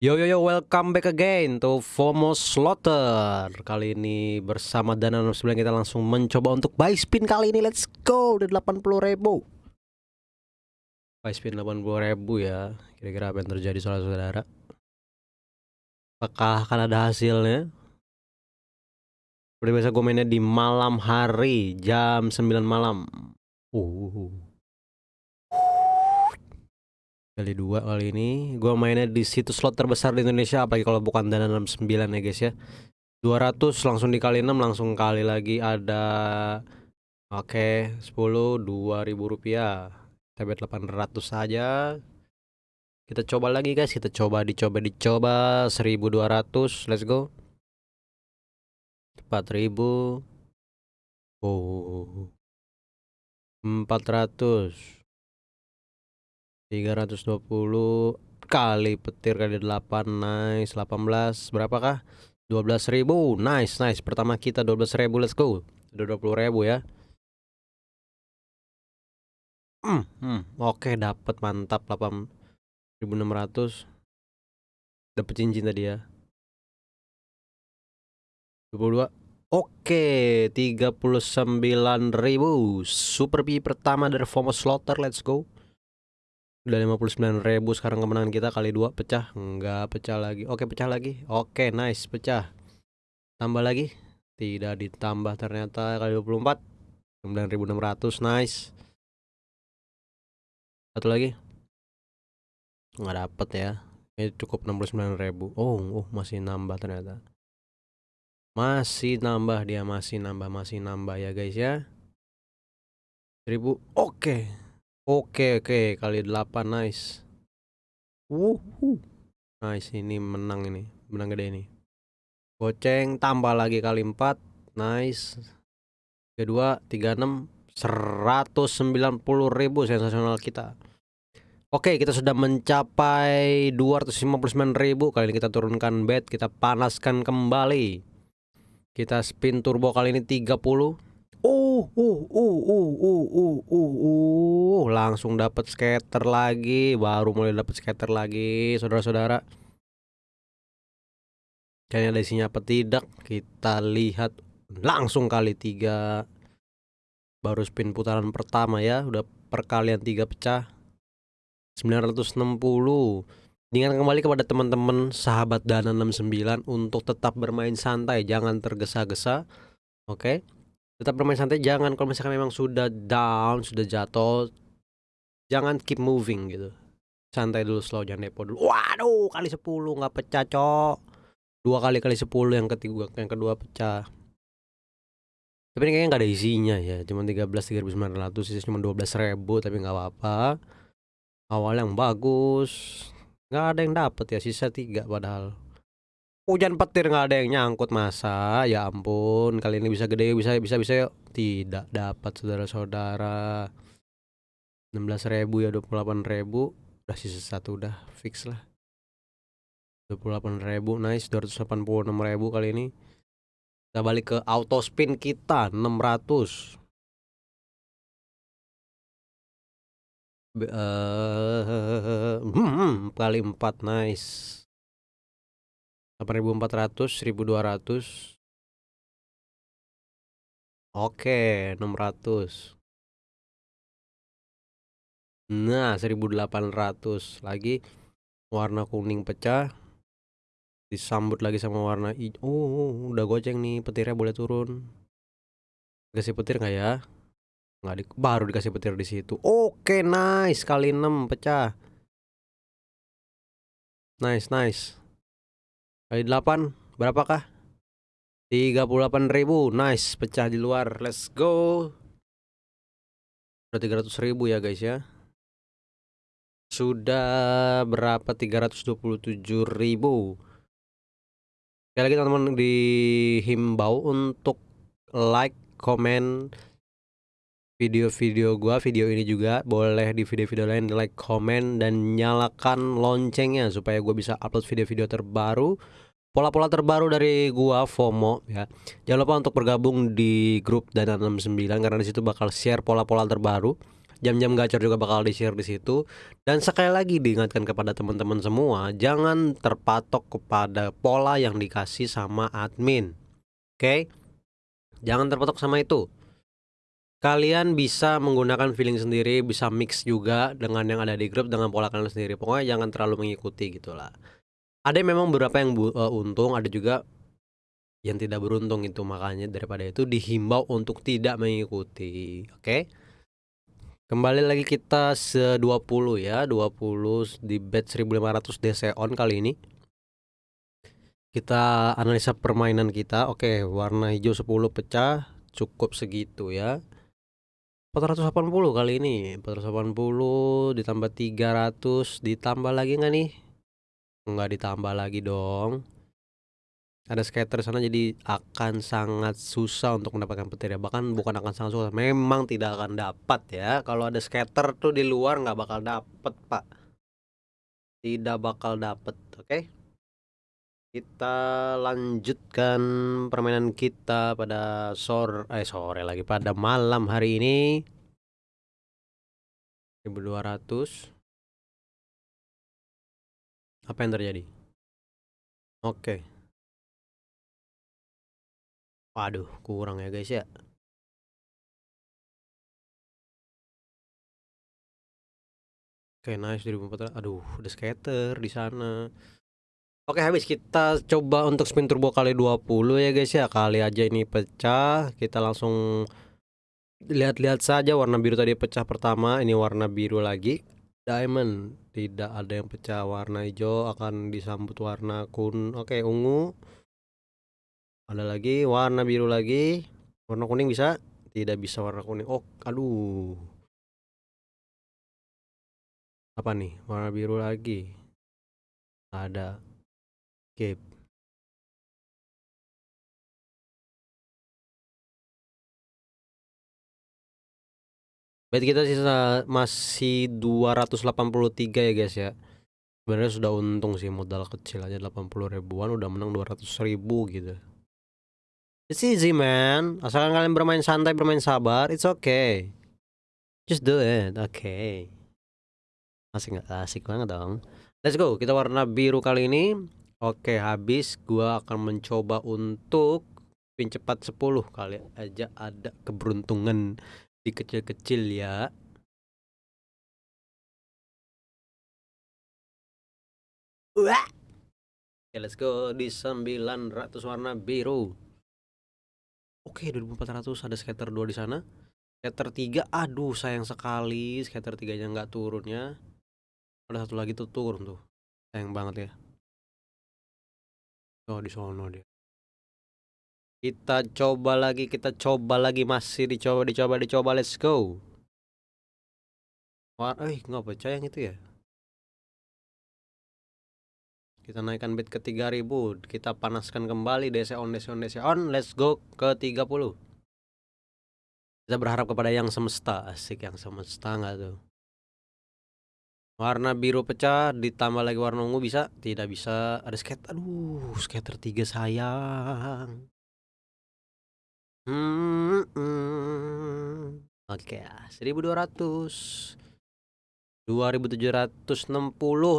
Yo yo yo, welcome back again to FOMO Slaughter. Kali ini bersama Dana 69 kita langsung mencoba untuk buy spin kali ini. Let's go, udah 80 ribu. Buy spin 80 ribu ya Kira-kira apa yang terjadi saudara-saudara? Apakah akan ada hasilnya? Seperti biasa gue mainnya di malam hari Jam 9 malam. Uh kali dua kali ini. Gue mainnya di situs slot terbesar di Indonesia apalagi kalau bukan dana 69 ya guys ya. 200 langsung dikali 6 langsung kali lagi ada oke okay, 10 2000 rupiah. Kita bet 800 saja. Kita coba lagi guys. Kita coba dicoba dicoba. 1200 let's go. 4000 oh. 400 320 kali petir kali 8 nice. 18 berapakah? 12.000 nice nice. Pertama kita 12.000 let's go. Udah 20.000 ya. Hmm, hmm. oke okay, dapat mantap 8.600 dapat cincin tadi ya. 22 Oke, okay, 39.000 Super P pertama dari FOMO Slaughter, let's go udah 59 ribu sekarang kemenangan kita kali dua pecah? Enggak pecah lagi. Oke pecah lagi. Oke nice pecah. Tambah lagi? Tidak ditambah ternyata kali 24 9600 nice. Satu lagi? Nggak dapet ya. Ini cukup 69.000 oh oh masih nambah ternyata. Masih nambah dia masih nambah masih nambah ya guys ya. 1000 oke Oke oke kali 8 nice. Wuhu. Nice ini menang ini, menang gede ini. Goceng tambah lagi kali 4. Nice. Kedua 36 190.000 sensasional kita. Oke, kita sudah mencapai 259.000. Kali ini kita turunkan bet, kita panaskan kembali. Kita spin turbo kali ini 30 Uh, uh, uh, uh, uh, uh, uh, uh, langsung dapat skater lagi, baru mulai dapat skater lagi, saudara-saudara. Kayaknya ada isinya apa tidak? Kita lihat langsung kali tiga. Baru spin putaran pertama ya, udah perkalian tiga pecah. 960 dengan kembali kepada teman-teman sahabat Dana 69 untuk tetap bermain santai, jangan tergesa-gesa. Oke. Okay? Tetap bermain santai jangan kalau misalkan memang sudah down sudah jatuh jangan keep moving gitu. Santai dulu slow jangan depo dulu. Waduh kali 10 nggak pecah cok. Dua kali kali 10 yang ketiga yang kedua pecah. Tapi ini kayaknya nggak ada isinya ya cuma 13 3900 sih cuma 12 ribu tapi nggak apa-apa. Awal yang bagus nggak ada yang dapat ya sisa tiga padahal hujan petir nggak ada yang nyangkut masa? Ya ampun kali ini bisa gede bisa bisa bisa yuk. Tidak dapat saudara-saudara. 16 ribu ya 28 ribu. Udah sisa satu udah fix lah. 28 ribu nice. 286 ribu kali ini. Kita balik ke auto spin kita 600 uh, hmm, kali 4 nice 8400 1200 Oke 600 Nah 1800 lagi warna kuning pecah. Disambut lagi sama warna hijau oh, udah goceng nih petirnya boleh turun. Dikasih petir nggak ya? Nggak di, baru dikasih petir di situ. Oke nice kali 6 pecah. Nice nice Kali 8 berapakah? 38.000 Nice pecah di luar Let's go. Udah 300.000 ya guys ya. Sudah berapa? 327.000 Sekali lagi teman-teman dihimbau untuk like, comment video-video gua, video ini juga boleh di video-video lain like, comment dan nyalakan loncengnya supaya gua bisa upload video-video terbaru pola-pola terbaru dari gua FOMO ya. Jangan lupa untuk bergabung di grup Dana 69 karena di situ bakal share pola-pola terbaru. jam-jam gacor juga bakal di-share di situ. Dan sekali lagi diingatkan kepada teman-teman semua, jangan terpatok kepada pola yang dikasih sama admin. Oke? Jangan terpatok sama itu. Kalian bisa menggunakan feeling sendiri, bisa mix juga dengan yang ada di grup dengan pola kalian sendiri. Pokoknya jangan terlalu mengikuti gitulah. Ada memang beberapa yang uh, untung, ada juga yang tidak beruntung itu makanya daripada itu dihimbau untuk tidak mengikuti oke okay? kembali lagi kita se 20 ya 20 di bet 1500 DC on kali ini kita analisa permainan kita oke warna hijau 10 pecah cukup segitu ya 480 kali ini. 480 ditambah 300 ditambah lagi nggak nih? Nggak ditambah lagi dong. Ada skater sana jadi akan sangat susah untuk mendapatkan petir ya. Bahkan bukan akan sangat susah memang tidak akan dapat ya. Kalau ada skater tuh di luar nggak bakal dapet pak. Tidak bakal dapet oke? okay? Kita lanjutkan permainan kita pada sore eh sore lagi pada malam hari ini 1200 apa yang terjadi oke okay. Waduh, kurang ya guys ya. Oke, nice 1400. Aduh, ada skater di sana. Oke, habis kita coba untuk spin turbo kali 20 ya guys ya. Kali aja ini pecah, kita langsung lihat-lihat saja warna biru tadi pecah pertama, ini warna biru lagi. Diamond tidak ada yang pecah, warna hijau akan disambut warna kun. Oke, ungu. Ada lagi warna biru lagi. Warna kuning bisa? Tidak bisa warna kuning. Oh aduh. Apa nih? Warna biru lagi. Ada cape Bet kita sisa masih 283 ya guys ya Sebenarnya sudah untung sih modal kecil aja 80 ribuan udah menang 200 ribu gitu It's easy man. Asalkan kalian bermain santai, bermain sabar, it's okay. Just do it. Okay. Asik nggak? Asik banget dong. Let's go. Kita warna biru kali ini. Oke, habis gua akan mencoba untuk pin cepat 10 kali aja ada keberuntungan di kecil-kecil ya. Wah. Okay, let's go di 900 warna biru. Oke, 2400 ada scatter 2 di sana. Scatter 3, aduh sayang sekali scatter 3-nya nggak turun ya. Ada satu lagi tuh turun tuh. Sayang banget ya. Oh, di sono dia. Kita coba lagi, kita coba lagi masih dicoba, dicoba, dicoba. Let's go. Wah, eh nggak percaya yang itu ya. Kita naikkan bid ke 3000 Kita panaskan kembali DC on, DC on, DC on Let's go ke 30 Kita berharap kepada yang semesta Asik yang semesta nggak tuh Warna biru pecah Ditambah lagi warna ungu bisa? Tidak bisa. Ada skater. Aduh skater 3 sayang. Hmm, hmm. Oke okay, 1200 2760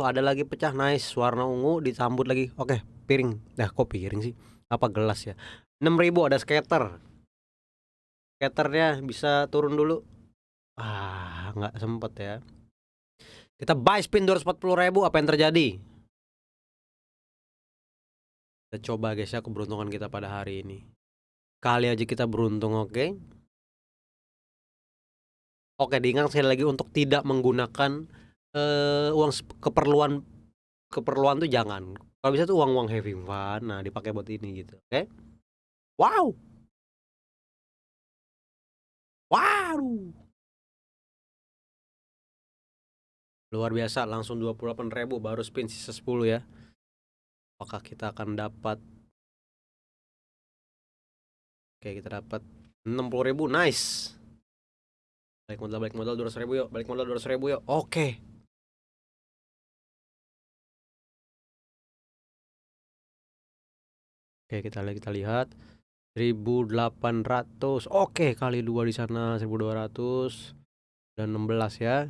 ada lagi pecah. Nice warna ungu disambut lagi. Oke piring. Nah kok piring sih? Apa gelas ya? 6000 ada skater. Skaternya bisa turun dulu. Ah nggak sempet ya kita buy spin 240 ribu apa yang terjadi kita coba guys ya keberuntungan kita pada hari ini kali aja kita beruntung oke okay? Oke, diingat sekali lagi untuk tidak menggunakan uh, uang keperluan keperluan tuh jangan. Kalau bisa tuh uang-uang having fun, nah dipakai buat ini gitu. Oke? Wow. Wow. Luar biasa, langsung 28.000 baru spin sisa 10 ya. Apakah kita akan dapat Oke, kita dapat 60.000. Nice. Balik modal, balik modal 200 ribu yuk. Balik modal 200 ribu yuk. Oke. Oke, kita lihat kita lihat. 1800. Oke, kali dua di sana 1200. dan 16 ya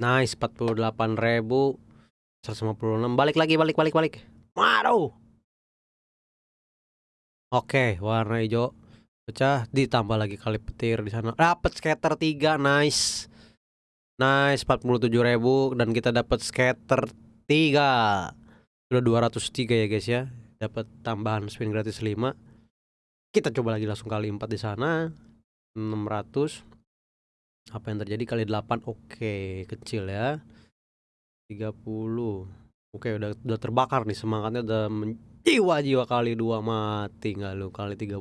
nice 48.000 156 balik lagi balik balik balik. Waduh. Oke warna hijau pecah ditambah lagi kali petir di sana. Dapat scatter 3 nice. Nice 47.000 dan kita dapat scatter 3 sudah 203 ya guys ya. Dapat tambahan spin gratis 5 kita coba lagi langsung kali 4 di sana. 600 apa yang terjadi? Kali 8 oke kecil ya. 30 oke udah udah terbakar nih semangatnya udah jiwa-jiwa kali dua mati nggak lu kali 32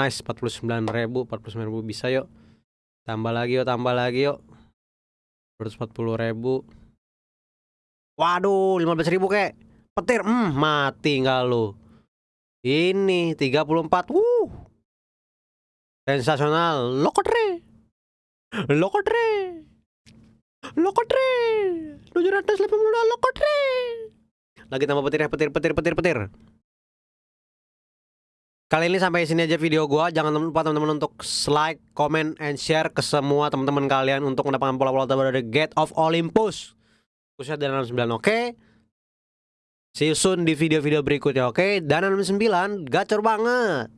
nice 49.000 49.000 bisa yuk. Tambah lagi yuk tambah lagi yuk. 240.000 waduh 15.000 kek. Petir hmm mati nggak lu. Ini 34 wuh. Sensasional lokotre lokotre lokotre 780 lokotre lagi tambah petir petir petir petir petir Kali ini sampai sini aja video gua. Jangan lupa teman-teman untuk like, comment, and share ke semua teman-teman kalian untuk mendapatkan pola-pola terbaru dari Gate of Olympus. Khususnya dan 9 oke. Okay? See you soon di video-video berikutnya oke. Okay? Dan 9 gacor banget.